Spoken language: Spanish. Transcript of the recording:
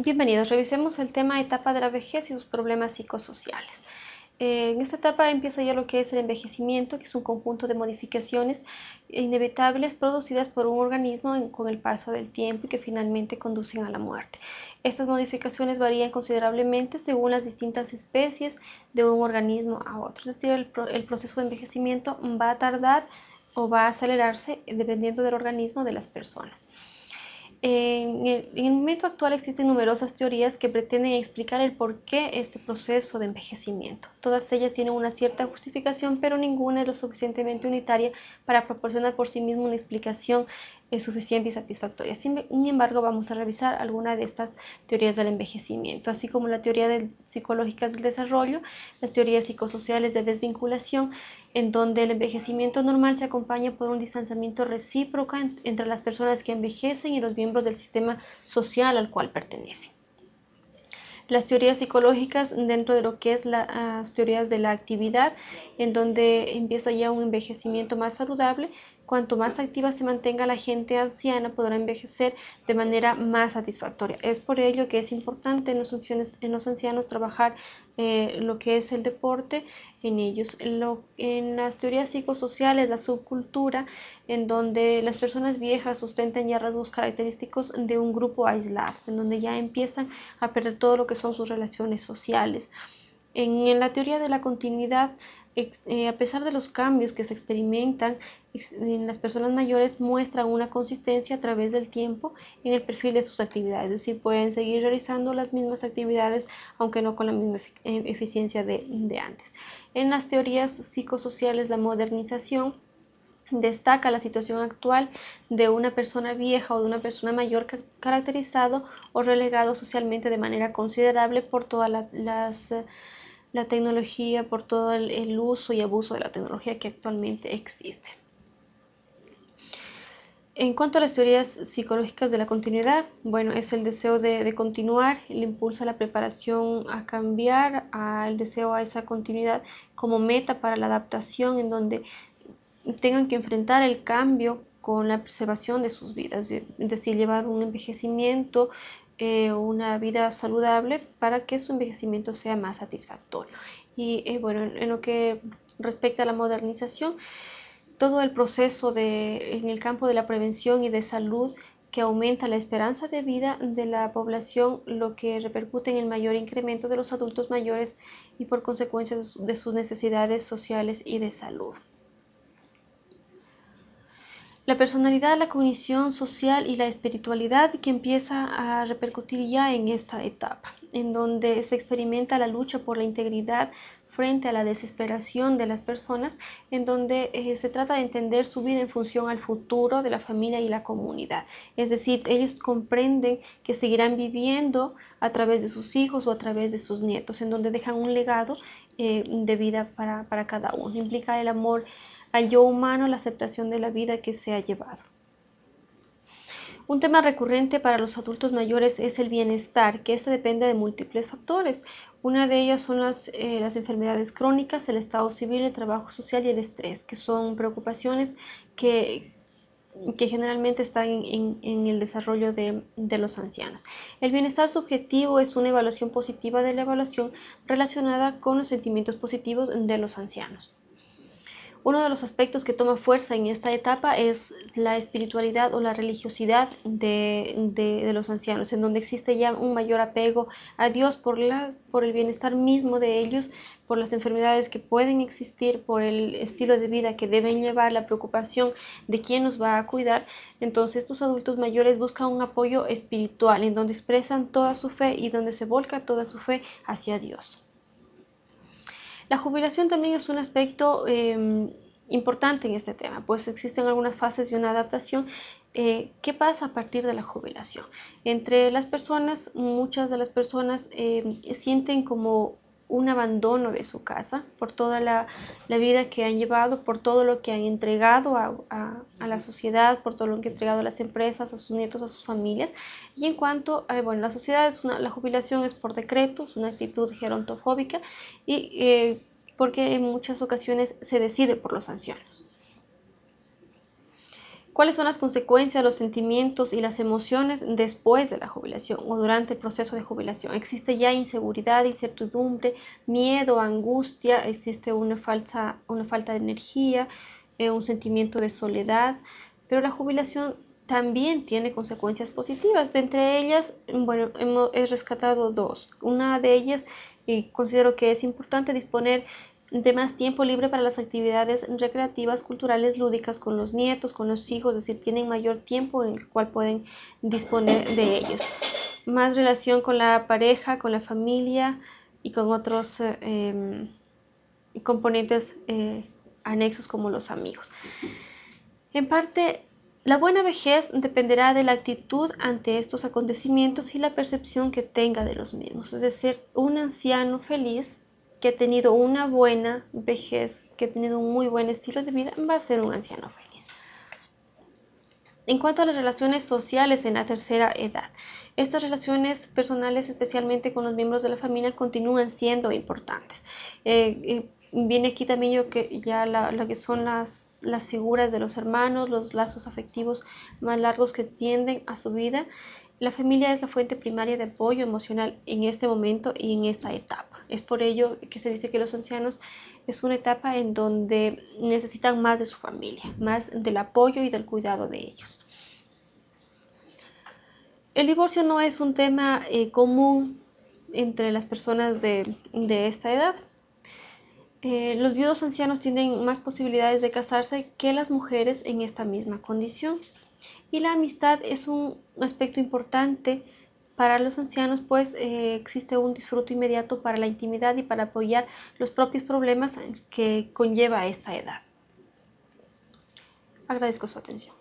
Bienvenidos, revisemos el tema etapa de la vejez y sus problemas psicosociales. Eh, en esta etapa empieza ya lo que es el envejecimiento, que es un conjunto de modificaciones inevitables producidas por un organismo con el paso del tiempo y que finalmente conducen a la muerte. Estas modificaciones varían considerablemente según las distintas especies de un organismo a otro, es decir, el proceso de envejecimiento va a tardar o va a acelerarse dependiendo del organismo de las personas. En el, momento actual existen numerosas teorías que pretenden explicar el por qué este proceso de envejecimiento. Todas ellas tienen una cierta justificación, pero ninguna es lo suficientemente unitaria para proporcionar por sí misma una explicación es suficiente y satisfactoria. Sin embargo, vamos a revisar algunas de estas teorías del envejecimiento, así como la teoría de, psicológicas del desarrollo, las teorías psicosociales de desvinculación, en donde el envejecimiento normal se acompaña por un distanciamiento recíproco entre las personas que envejecen y los miembros del sistema social al cual pertenecen las teorías psicológicas dentro de lo que es las teorías de la actividad, en donde empieza ya un envejecimiento más saludable. Cuanto más activa se mantenga la gente anciana, podrá envejecer de manera más satisfactoria. Es por ello que es importante en los ancianos, trabajar eh, lo que es el deporte en ellos. En, las teorías psicosociales, la subcultura, en donde las personas viejas sustentan ya rasgos característicos de un grupo aislado, en donde ya empiezan a perder todo lo que son sus relaciones sociales. En, la teoría de la continuidad, eh, a pesar de los cambios que se experimentan en las personas mayores, muestran una consistencia a través del tiempo en el perfil de sus actividades, es decir, pueden seguir realizando las mismas actividades, aunque no con la misma eh, eficiencia de, de antes. En las teorías psicosociales, la modernización destaca la situación actual de una persona vieja o de una persona mayor caracterizado o relegado socialmente de manera considerable por toda la, la tecnología, por todo el, uso y abuso de la tecnología que actualmente existe. En cuanto a las teorías psicológicas de la continuidad, bueno, es el deseo de, continuar, el impulso a la preparación a cambiar, al deseo a esa continuidad como meta para la adaptación, en donde tengan que enfrentar el cambio con la preservación de sus vidas, es decir, llevar un envejecimiento, eh, una vida saludable para que su envejecimiento sea más satisfactorio. Y eh, bueno, en, lo que respecta a la modernización, todo el proceso de, en el campo de la prevención y de salud que aumenta la esperanza de vida de la población, lo que repercute en el mayor incremento de los adultos mayores y por consecuencia de sus necesidades sociales y de salud. La personalidad, la cognición social y la espiritualidad que empieza a repercutir ya en esta etapa, en donde se experimenta la lucha por la integridad frente a la desesperación de las personas, en donde eh, se trata de entender su vida en función al futuro de la familia y la comunidad. Es decir, ellos comprenden que seguirán viviendo a través de sus hijos o a través de sus nietos, en donde dejan un legado eh, de vida para, para cada uno. Implica el amor al yo humano la aceptación de la vida que se ha llevado. Un tema recurrente para los adultos mayores es el bienestar, que este depende de múltiples factores. Una de ellas son las, eh, las, enfermedades crónicas, el estado civil, el trabajo social y el estrés, que son preocupaciones que, que generalmente están en, en, el desarrollo de, de, los ancianos. El bienestar subjetivo es una evaluación positiva de la evaluación relacionada con los sentimientos positivos de los ancianos. Uno de los aspectos que toma fuerza en esta etapa es la espiritualidad o la religiosidad de, los ancianos, en donde existe ya un mayor apego a Dios por, la, por el bienestar mismo de ellos, por las enfermedades que pueden existir, por el estilo de vida que deben llevar, la preocupación de quién nos va a cuidar. Entonces estos adultos mayores buscan un apoyo espiritual en donde expresan toda su fe y donde se volca toda su fe hacia Dios. La jubilación también es un aspecto em, importante en este tema, pues existen algunas fases de una adaptación. Eh, ¿Qué pasa a partir de la jubilación? Entre las personas, muchas de las personas em, sienten como un abandono de su casa, por toda la, vida que han llevado, por todo lo que han entregado a, la sociedad, por todo lo que han entregado a las empresas, a sus nietos, a sus familias. Y en cuanto a, bueno, la sociedad, es la jubilación es por decreto, es una actitud gerontofóbica y eh, porque en muchas ocasiones se decide por los ancianos. ¿Cuáles son las consecuencias, los sentimientos y las emociones después de la jubilación o durante el proceso de jubilación? Existe ya inseguridad, incertidumbre, miedo, angustia, existe una, falsa, una falta de energía, eh, un sentimiento de soledad, pero la jubilación también tiene consecuencias positivas. De entre ellas, bueno, hemos, he rescatado dos. Una de ellas, y considero que es importante disponer de más tiempo libre para las actividades recreativas, culturales, lúdicas con los nietos, con los hijos, es decir, tienen mayor tiempo en el cual pueden disponer de ellos. Más relación con la pareja, con la familia y con otros eh, em, componentes eh, anexos como los amigos. En parte, la buena vejez dependerá de la actitud ante estos acontecimientos y la percepción que tenga de los mismos. Es decir, un anciano feliz que ha tenido una buena vejez, que ha tenido un muy buen estilo de vida, va a ser un anciano feliz. En cuanto a las relaciones sociales en la tercera edad, estas relaciones personales, especialmente con los miembros de la familia, continúan siendo importantes. Eh, viene aquí también yo que ya lo que son las, las figuras de los hermanos, los lazos afectivos más largos que tienden a su vida. La familia es la fuente primaria de apoyo emocional en este momento y en esta etapa. Es por ello que se dice que los ancianos es una etapa en donde necesitan más de su familia, más del apoyo y del cuidado de ellos. El divorcio no es un tema eh, común entre las personas de, esta edad. Eh, los viudos ancianos tienen más posibilidades de casarse que las mujeres en esta misma condición. Y la amistad es un aspecto importante para los ancianos, pues eh, existe un disfrute inmediato para la intimidad y para apoyar los propios problemas que conlleva esta edad. Agradezco su atención.